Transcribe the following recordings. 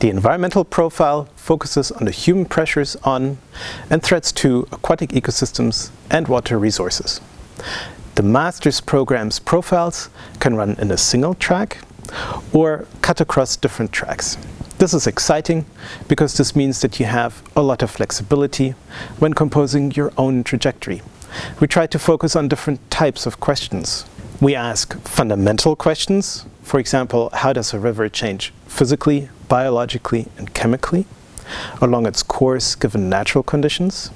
The environmental profile focuses on the human pressures on and threats to aquatic ecosystems and water resources. The master's program's profiles can run in a single track or cut across different tracks. This is exciting because this means that you have a lot of flexibility when composing your own trajectory. We try to focus on different types of questions. We ask fundamental questions, for example, how does a river change physically, biologically and chemically along its course given natural conditions?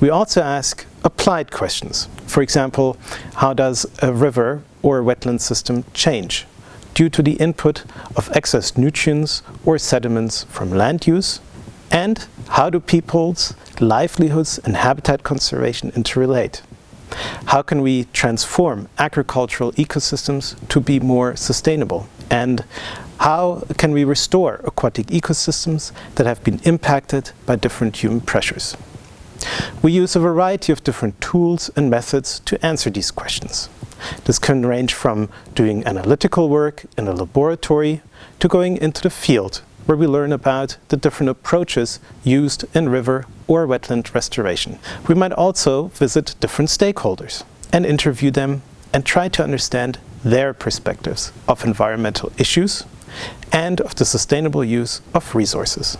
We also ask applied questions. For example, how does a river or a wetland system change due to the input of excess nutrients or sediments from land use? And how do people's livelihoods and habitat conservation interrelate? How can we transform agricultural ecosystems to be more sustainable? And how can we restore aquatic ecosystems that have been impacted by different human pressures? We use a variety of different tools and methods to answer these questions. This can range from doing analytical work in a laboratory to going into the field where we learn about the different approaches used in river or wetland restoration. We might also visit different stakeholders and interview them and try to understand their perspectives of environmental issues and of the sustainable use of resources.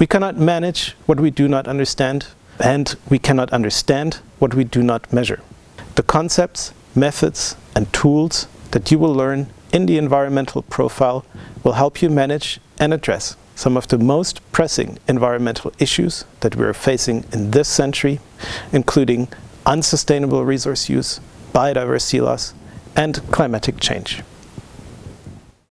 We cannot manage what we do not understand and we cannot understand what we do not measure. The concepts, methods and tools that you will learn in the environmental profile will help you manage and address some of the most pressing environmental issues that we are facing in this century, including unsustainable resource use, biodiversity loss and climatic change.